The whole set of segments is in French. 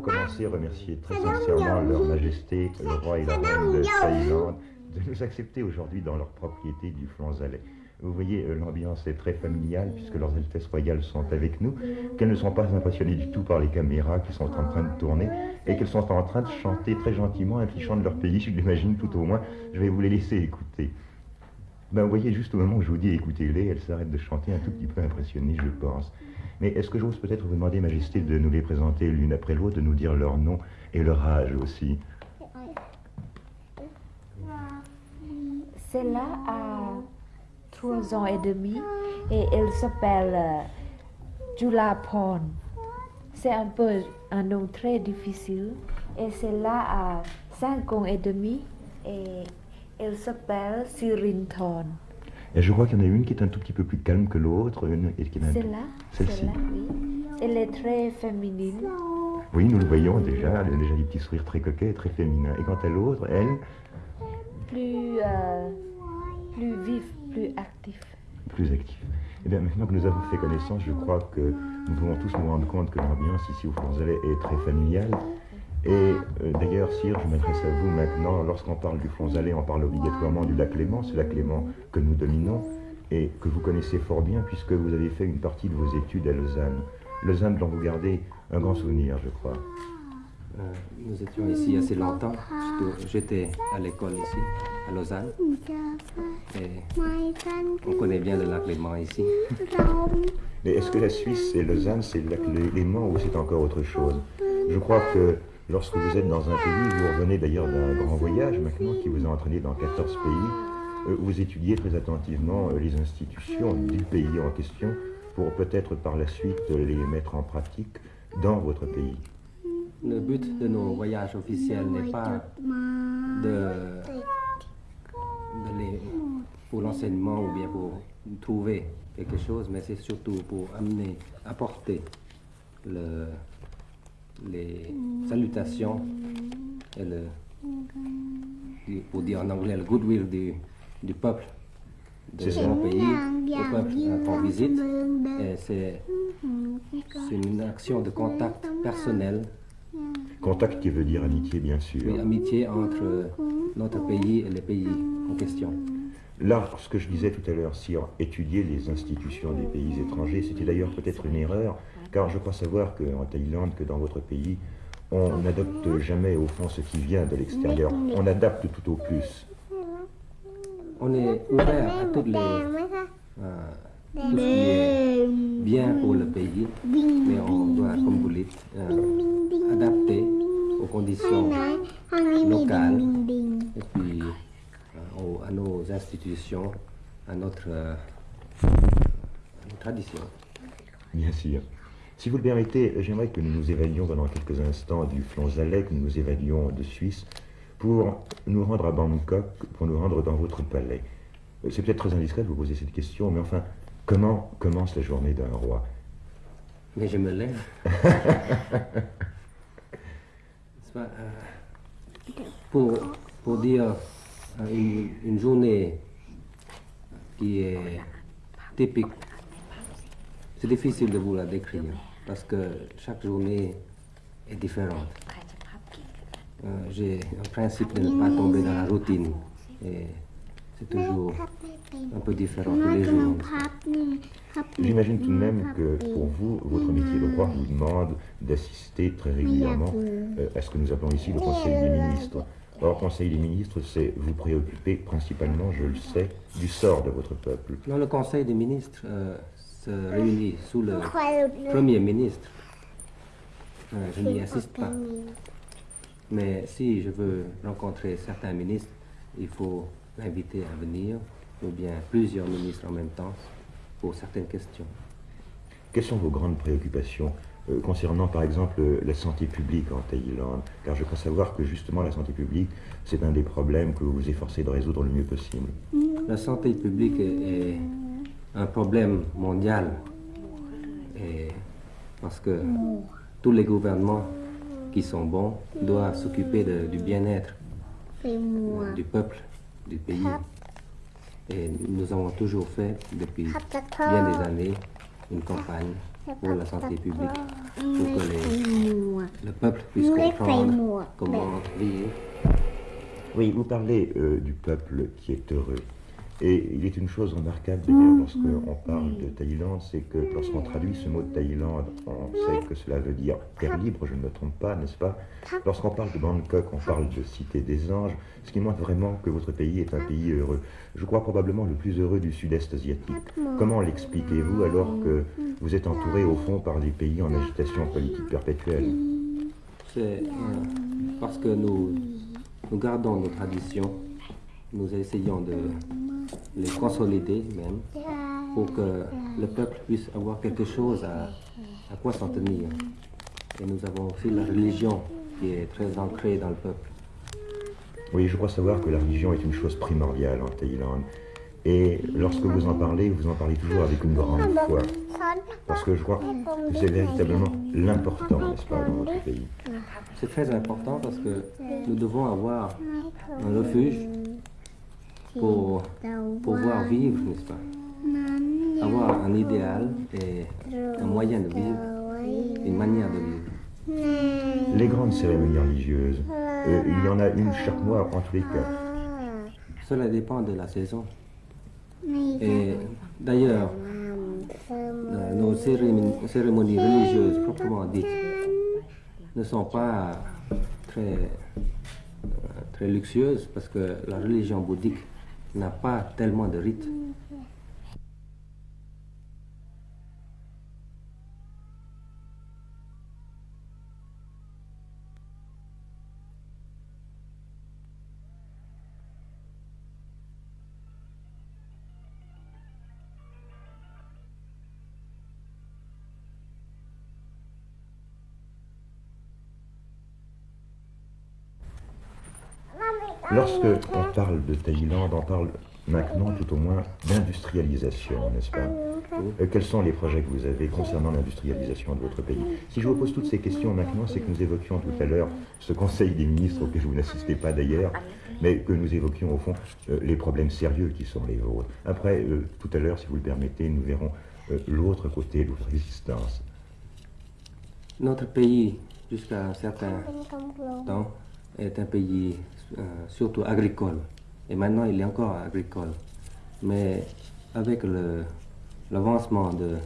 pour commencer, remercier très sincèrement leur majesté, le roi et la reine de Thaïlande, de nous accepter aujourd'hui dans leur propriété du Flonzalet. Vous voyez, euh, l'ambiance est très familiale puisque leurs Altesses royales sont avec nous, qu'elles ne sont pas impressionnées du tout par les caméras qui sont en train de tourner et qu'elles sont en train de chanter très gentiment un petit chant de leur pays, je l'imagine tout au moins. Je vais vous les laisser écouter. Ben, vous voyez, juste au moment où je vous dis écoutez-les, elles s'arrêtent de chanter un tout petit peu impressionnées, je pense. Mais est-ce que j'ose peut-être vous demander, Majesté, de nous les présenter l'une après l'autre, de nous dire leur nom et leur âge aussi? Celle-là a trois ans et demi et elle s'appelle euh, Julapon. C'est un peu un nom très difficile. Et celle-là a cinq ans et demi et elle s'appelle Sirinton. Et je crois qu'il y en a une qui est un tout petit peu plus calme que l'autre. une- et qui est un- Celle-là, Celle-ci. celle-là, oui. Elle est très féminine. Oui, nous le voyons déjà, elle a déjà des petits sourires très coquets et très féminins. Et quant à l'autre, elle, plus, euh, plus vif, plus actif. plus active. Eh bien, maintenant que nous avons fait connaissance, je crois que nous pouvons tous nous rendre compte que l'ambiance ici au Flonzalet est très familiale. Et euh, d'ailleurs, Sire, je m'adresse à vous maintenant. Lorsqu'on parle du Flonzalet, on parle obligatoirement du lac Léman. C'est le lac Léman que nous dominons et que vous connaissez fort bien puisque vous avez fait une partie de vos études à Lausanne. Lausanne dont vous gardez un grand souvenir, je crois. Euh, nous étions ici assez longtemps. J'étais- à l'école ici, à Lausanne. Et on connaît bien le lac Léman ici. Mais est-ce que la Suisse et Lausanne, c'est le lac Lé- Léman ou c'est encore autre chose? Je crois que lorsque vous êtes dans un pays, vous revenez d'ailleurs d'un grand voyage maintenant qui vous a entraîné dans 14 pays, euh, vous étudiez très attentivement euh, les institutions du pays en question pour peut-être par la suite les mettre en pratique dans votre pays. Le but de nos voyages officiels n'est pas de, pour l'enseignement ou bien pour trouver quelque chose, mais c'est surtout pour amener, apporter le, les salutations et le, du- pour dire en anglais, le goodwill du, du peuple de mon pays, au peuple qu'on visite. Et c'est c'est une action de contact personnel Contact qui veut dire amitié, bien sûr. Oui, amitié entre notre pays et les pays en question. Là, ce que je disais tout à l'heure, si on étudiait les institutions des pays étrangers, c'était d'ailleurs peut-être une erreur, car je crois savoir qu'en Thaïlande, que dans votre pays, on n'adopte jamais au fond ce qui vient de l'extérieur. On adapte tout au plus. On est ouvert à toutes les, euh, tout ce qui est bien pour le pays, mais on doit, comme vous dites, euh, adapter aux conditions locales et puis euh, aux- à nos institutions, à notre, euh, à nos traditions. Bien sûr. Si vous le permettez, j'aimerais que nous nous évadions pendant quelques instants du Flonzalet, que nous nous évadions de Suisse, pour nous rendre à Bangkok, pour nous rendre dans votre palais. Euh, C'est peut-être très indiscret de vous poser cette question, mais enfin, comment commence la journée d'un roi? Mais je me lève. Pas, euh, pour, pour dire euh, une, une journée qui est typique, c'est difficile de vous la décrire parce que chaque journée est différente. Euh, J'ai un principe de ne pas tomber dans la routine et c'est toujours un peu différent tous les jours. J'imagine tout de même que pour vous, votre métier de roi vous demande d'assister très régulièrement euh, à ce que nous appelons ici le Conseil des ministres? Or, Conseil des ministres, c'est vous préoccuper principalement, je le sais, du sort de votre peuple. Non, le Conseil des ministres euh, se réunit sous le Premier ministre. Euh, je n'y assiste pas. Mais si je veux rencontrer certains ministres, il faut l'inviter à venir, ou bien plusieurs ministres en même temps, pour certaines questions. Quelles sont vos grandes préoccupations euh, concernant par exemple euh, la santé publique en Thaïlande? Car je crois savoir que justement la santé publique, c'est un des problèmes que vous vous efforcez de résoudre le mieux possible. La santé publique est, est un problème mondial. Et parce que tous les gouvernements qui sont bons doivent s'occuper du bien-être du peuple, du pays. Et nous avons toujours fait, depuis bien des années, une campagne pour la santé publique, pour que les- le peuple puisse comprendre comment vivre. Oui, vous parlez euh, du peuple qui est heureux. Et il est une chose remarquable d'ailleurs lorsqu'on parle de Thaïlande, c'est que lorsqu'on traduit ce mot de Thaïlande, on sait que cela veut dire terre libre, je ne me trompe pas, n'est-ce pas Lorsqu'on parle de Bangkok, on parle de cité des anges, ce qui montre vraiment que votre pays est un pays heureux. Je crois probablement le plus heureux du sud-est asiatique. Comment l'expliquez-vous alors que vous êtes entouré au fond par des pays en agitation politique perpétuelle C'est euh, parce que nous, nous gardons nos traditions, nous essayons de les consolider même, pour que le peuple puisse avoir quelque chose à, à quoi s'en tenir. Et nous avons aussi la religion qui est très ancrée dans le peuple. Oui, je crois savoir que la religion est une chose primordiale en Thaïlande. Et lorsque vous en parlez, vous en parlez toujours avec une grande foi. Parce que je crois que c'est véritablement l'important, n'est-ce pas, dans votre pays? C'est très important parce que nous devons avoir un refuge pour pouvoir vivre, n'est-ce pas? Avoir un idéal et un moyen de vivre, une manière de vivre. Les grandes cérémonies religieuses, euh, il y en a une chaque mois en tous les cas. Cela dépend de la saison. Et d'ailleurs, euh, nos cérémonies religieuses proprement dites ne sont pas très, euh, très luxueuses parce que la religion bouddhique n'a pas tellement de rites. Lorsque on parle de Thaïlande, on parle maintenant tout au moins d'industrialisation, n'est-ce pas? Euh, Quels sont les projets que vous avez concernant l'industrialisation de votre pays? Si je vous pose toutes ces questions maintenant, c'est que nous évoquions tout à l'heure ce Conseil des ministres auquel vous n'assistez pas d'ailleurs, mais que nous évoquions au fond euh, les problèmes sérieux qui sont les vôtres. Après, euh, tout à l'heure, si vous le permettez, nous verrons l'autre côté de votre existence. Notre pays, jusqu'à un certain temps, est un pays surtout agricole. Et maintenant, il est encore agricole. Mais avec l'avancement de,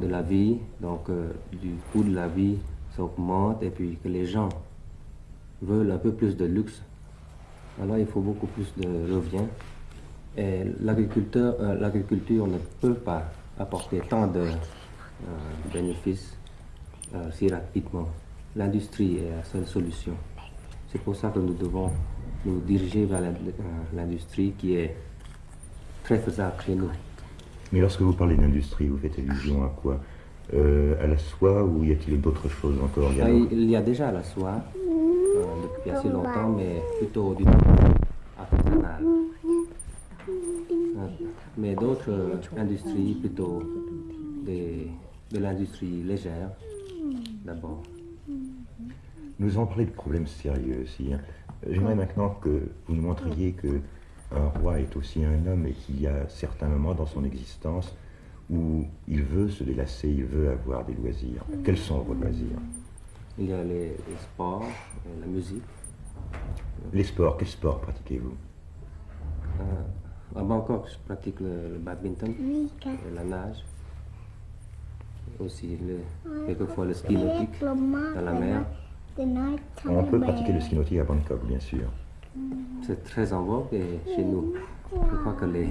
de la vie, donc euh, du coût de la vie s'augmente et puis que les gens veulent un peu plus de luxe, alors il faut beaucoup plus de revient. Et euh, l'agriculture ne peut pas apporter tant de bénéfices si rapidement. L'industrie est la seule solution. C'est pour ça que nous devons nous diriger vers euh, l'industrie qui est très faisable chez nous. Mais lorsque vous parlez d'industrie, vous faites allusion à quoi? Euh, À la soie ou y a-t-il d'autres choses encore ah, il, y a déjà la soie euh, depuis assez longtemps, mais plutôt du artisanal. mais d'autres industries, plutôt de l'industrie légère d'abord. Nous avons parlé de problèmes sérieux aussi. Hein. J'aimerais maintenant que vous nous montriez que un roi est aussi un homme et qu'il y a certains moments dans son existence où il veut se délasser, il veut avoir des loisirs. Quels sont vos loisirs? Il y a les, sports, la musique. Les sports, quels sports pratiquez-vous? Euh, À Bangkok, je pratique le, badminton, et la nage, aussi le, quelquefois le ski nautique dans la mer. On peut pratiquer le ski nautique à Bangkok, bien sûr. C'est très en vogue chez nous. Je crois que les,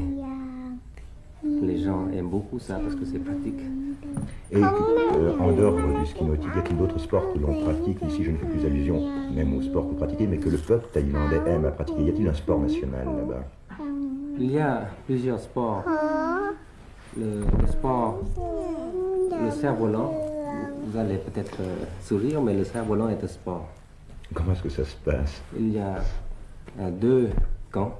les gens aiment beaucoup ça parce que c'est pratique. Et euh, en dehors du ski nautique, y a-t-il d'autres sports que l'on pratique? Ici, je ne fais plus allusion même aux sports que vous pratiquez, mais que le peuple thaïlandais aime à pratiquer. Y a-t-il un sport national là-bas? Il y a plusieurs sports. Le, le sport, le cerf-volant, vous allez peut-être euh, sourire, mais le cerf-volant est un sport. Comment est-ce que ça se passe? Il y a euh, deux camps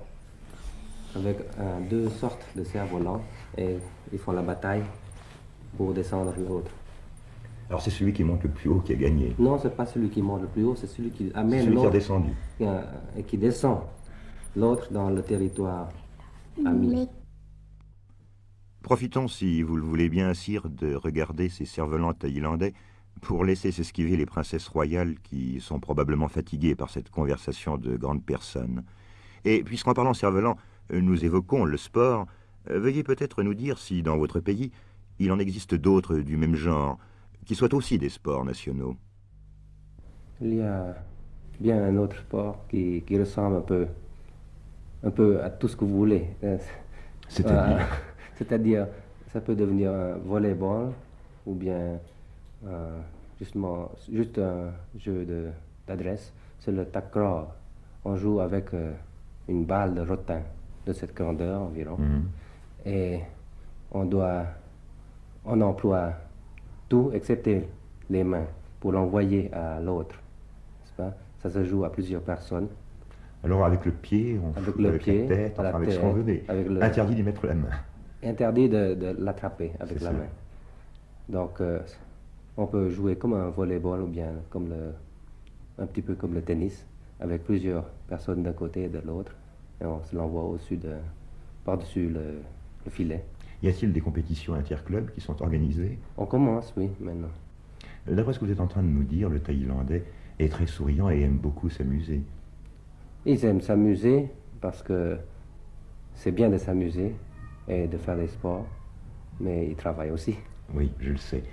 avec euh, deux sortes de cerfs-volants et ils font la bataille pour descendre l'autre. Alors c'est celui qui monte le plus haut qui a gagné Non, c'est pas celui qui monte le plus haut, c'est celui qui amène celui qui a descendu. Et qui descend l'autre dans le territoire ami. Profitons, si vous le voulez bien, Sire, de regarder ces cerfs-volants thaïlandais pour laisser s'esquiver les princesses royales qui sont probablement fatiguées par cette conversation de grandes personnes. Et puisqu'en parlant cerf-volant, nous évoquons le sport, veuillez peut-être nous dire si, dans votre pays, il en existe d'autres du même genre, qui soient aussi des sports nationaux. Il y a bien un autre sport qui, ressemble un peu, un peu à tout ce que vous voulez. C'est-à-dire? Euh, C'est-à-dire, ça peut devenir un volleyball ou bien euh, justement juste un jeu d'adresse. C'est le takraw. On joue avec euh, une balle de rotin de cette grandeur environ. Mhm. Et on doit, on emploie tout excepté les mains pour l'envoyer à l'autre. Ça se joue à plusieurs personnes. Alors avec le pied, on avec, le la tête, enfin, avec ce qu'on veut, interdit d'y mettre la main. Interdit de, l'attraper avec la main. Donc euh, on peut jouer comme un volleyball ou bien comme le, un petit peu comme le tennis, avec plusieurs personnes d'un côté et de l'autre, et on se l'envoie au-dessus de, par-dessus le, le filet. Y a-t-il des compétitions interclubs qui sont organisées? On commence, oui, maintenant. D'après ce que vous êtes en train de nous dire, le Thaïlandais est très souriant et aime beaucoup s'amuser. Ils aiment s'amuser parce que c'est bien de s'amuser et de faire des sports, mais ils travaillent aussi. Oui, je le sais.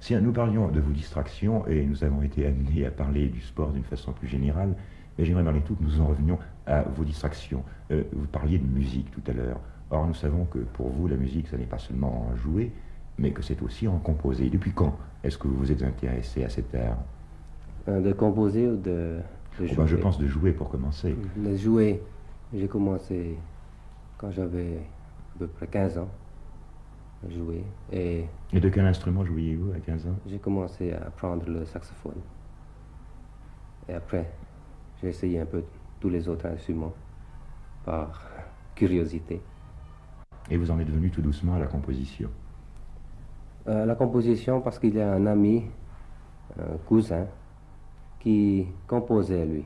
Si nous parlions de vos distractions, et nous avons été amenés à parler du sport d'une façon plus générale, mais j'aimerais les tout que nous en revenions à vos distractions. Euh, vous parliez de musique tout à l'heure. Or, nous savons que pour vous, la musique, ce n'est pas seulement en jouer, mais que c'est aussi en composer. Depuis quand est-ce que vous vous êtes intéressé à cet art? Euh, De composer ou de, oh, ben, Je pense de jouer pour commencer. De jouer, j'ai commencé quand j'avais à peu près 15 ans à jouer. Et, Et de quel instrument jouiez-vous à 15 ans? J'ai commencé à apprendre le saxophone. Et après, j'ai essayé un peu tous les autres instruments par curiosité. Et vous en êtes venu tout doucement à la composition? Euh, La composition parce qu'il y a un ami, un cousin, qui composait lui.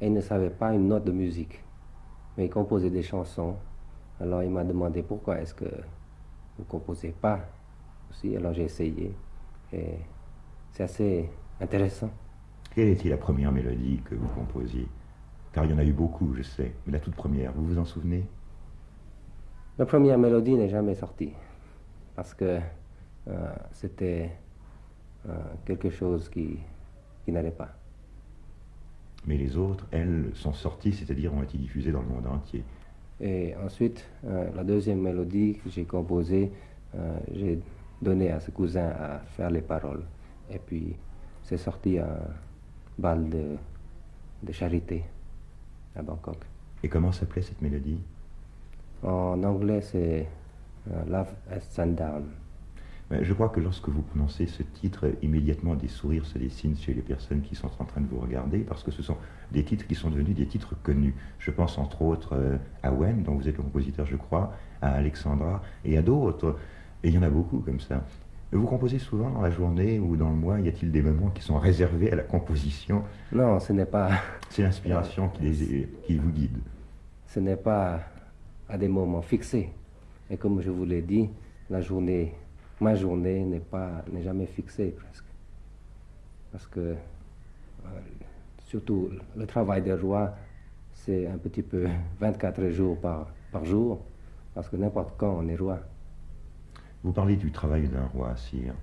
Et il ne savait pas une note de musique, mais il composait des chansons. Alors il m'a demandé pourquoi est-ce que vous ne composez pas aussi. Alors j'ai essayé et c'est assez intéressant. Quelle était la première mélodie que vous composiez? Car il y en a eu beaucoup, je sais, mais la toute première, vous vous en souvenez? La première mélodie n'est jamais sortie parce que euh, c'était euh, quelque chose qui, qui n'allait pas. Mais les autres, elles, sont sorties, c'est-à-dire ont été diffusées dans le monde entier. Et ensuite, euh, la deuxième mélodie que j'ai composée, j'ai donné à ce cousin à faire les paroles. Et puis, c'est sorti un bal de, de charité à Bangkok. Et comment s'appelait cette mélodie? En anglais, c'est Love as Sundown. Je crois que lorsque vous prononcez ce titre, immédiatement des sourires se dessinent chez les personnes qui sont en train de vous regarder, parce que ce sont des titres qui sont devenus des titres connus. Je pense entre autres euh, à Wen, dont vous êtes le compositeur, je crois, à Alexandra, et à d'autres. Et il y en a beaucoup comme ça. Vous composez souvent dans la journée ou dans le mois? Y a-t-il des moments qui sont réservés à la composition? Non, ce n'est pas. C'est l'inspiration qui, qui vous guide. Ce n'est pas à des moments fixés. Et comme je vous l'ai dit, la journée ma journée n'est pas n'est jamais fixée presque. Parce que euh, surtout le travail des rois, c'est un petit peu 24 jours par, jour, parce que n'importe quand on est roi. Vous parlez du travail d'un roi, sire.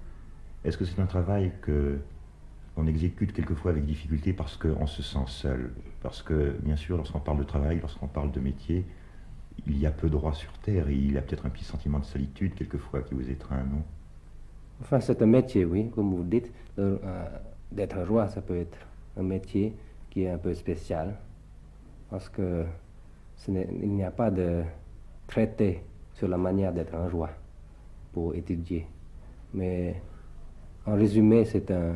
Est-ce que c'est un travail que on exécute quelquefois avec difficulté parce qu'on se sent seul? Parce que, bien sûr, lorsqu'on parle de travail, lorsqu'on parle de métier, il y a peu de rois sur Terre et il a peut-être un petit sentiment de solitude quelquefois qui vous étreint, non? Enfin, c'est un métier, oui, comme vous dites. Euh, d'être roi, ça peut être un métier qui est un peu spécial parce que il n'y a pas de traité sur la manière d'être un roi pour étudier. Mais en résumé, c'est un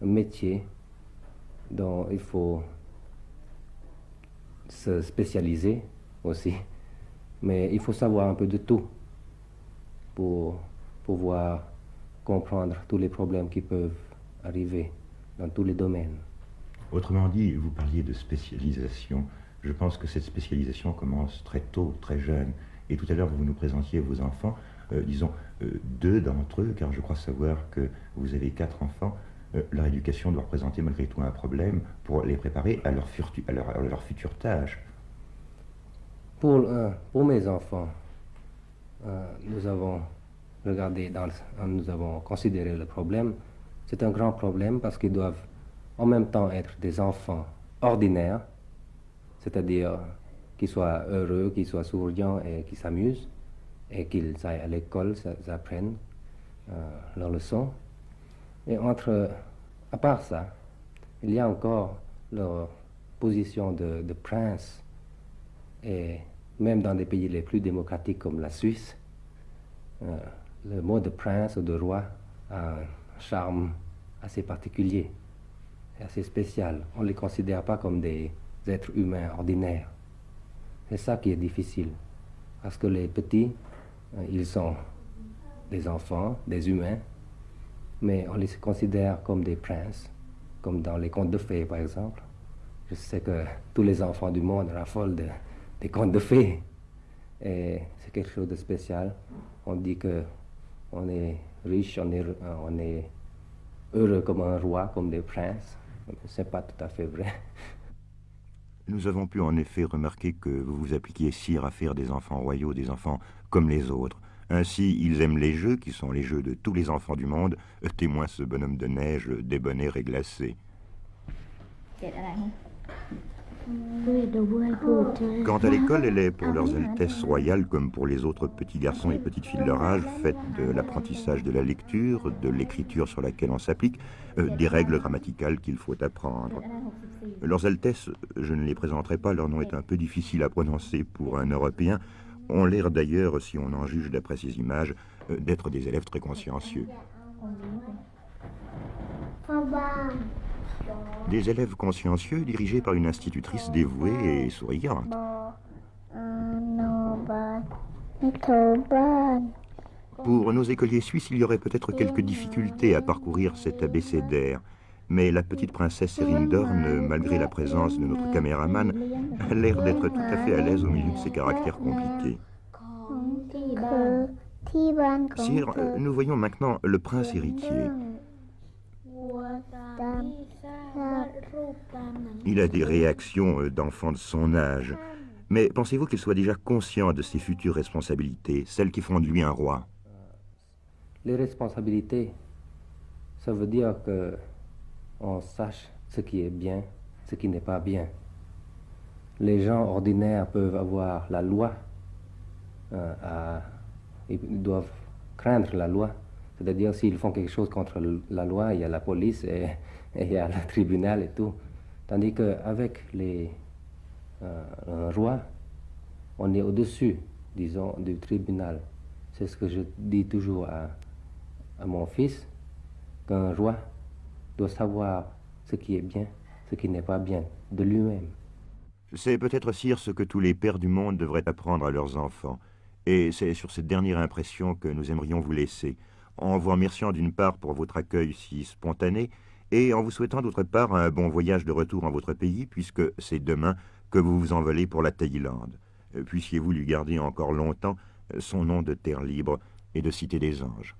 métier dont il faut se spécialiser aussi. Mais il faut savoir un peu de tout pour pouvoir comprendre tous les problèmes qui peuvent arriver dans tous les domaines. Autrement dit, vous parliez de spécialisation. Je pense que cette spécialisation commence très tôt, très jeune. Et tout à l'heure, vous nous présentiez vos enfants. euh, disons, euh, deux d'entre eux, car je crois savoir que vous avez quatre enfants, leur éducation doit représenter malgré tout un problème pour les préparer à leur, à leur, future tâche. Pour, pour mes enfants, nous avons regardé, dans, nous avons considéré le problème. C'est un grand problème parce qu'ils doivent en même temps être des enfants ordinaires, c'est-à-dire qu'ils soient heureux, qu'ils soient souriants et qu'ils s'amusent, et qu'ils aillent à l'école, qu'ils apprennent euh, leurs leçons. Et entre, à part ça, il y a encore leur position de, prince, et même dans des pays les plus démocratiques comme la Suisse, euh, le mot de prince ou de roi a un charme assez particulier et assez spécial. On ne les considère pas comme des êtres humains ordinaires. C'est ça qui est difficile. Parce que les petits, euh, ils sont des enfants, des humains, mais on les considère comme des princes, comme dans les contes de fées par exemple. Je sais que tous les enfants du monde raffolent des contes de fées. Et c'est quelque chose de spécial. On dit que on est riche, on est, on est heureux comme un roi, comme des princes. Ce n'est pas tout à fait vrai. Nous avons pu en effet remarquer que vous vous appliquiez sire à faire des enfants royaux, des enfants comme les autres. Ainsi, ils aiment les jeux, qui sont les jeux de tous les enfants du monde, témoin ce bonhomme de neige débonnaire et glacé. Quant à l'école, elle est pour leurs Altesses royales, comme pour les autres petits garçons et petites filles de leur âge, faite de l'apprentissage de la lecture, de l'écriture sur laquelle on s'applique, euh, des règles grammaticales qu'il faut apprendre. Leurs Altesses, je ne les présenterai pas, leur nom est un peu difficile à prononcer pour un Européen, ont l'air d'ailleurs, si on en juge d'après ces images, euh, d'être des élèves très consciencieux. Des élèves consciencieux dirigés par une institutrice dévouée et souriante. Pour nos écoliers suisses, il y aurait peut-être quelques difficultés à parcourir cet abécédaire. Mais la petite princesse Dorn, malgré la présence de notre caméraman, a l'air d'être tout à fait à l'aise au milieu de ces caractères compliqués. Sire, nous voyons maintenant le prince héritier. Il a des réactions euh, d'enfant de son âge. Mais pensez-vous qu'il soit déjà conscient de ses futures responsabilités, celles qui font de lui un roi? Les responsabilités, ça veut dire que on sache ce qui est bien, ce qui n'est pas bien. Les gens ordinaires peuvent avoir la loi, euh, ils doivent craindre la loi. C'est-à-dire s'ils font quelque chose contre la loi, il y a la police et, il y a le tribunal et tout. Tandis qu'avec les euh, un roi, on est au-dessus, disons, du tribunal. C'est ce que je dis toujours à, à mon fils, qu'un roi doit savoir ce qui est bien, ce qui n'est pas bien, de lui-même. C'est peut-être, Sire, ce que tous les pères du monde devraient apprendre à leurs enfants. Et c'est sur cette dernière impression que nous aimerions vous laisser en vous remerciant d'une part pour votre accueil si spontané et en vous souhaitant d'autre part un bon voyage de retour en votre pays puisque c'est demain que vous vous envolez pour la Thaïlande. Euh, puissiez-vous lui garder encore longtemps son nom de terre libre et de cité des anges.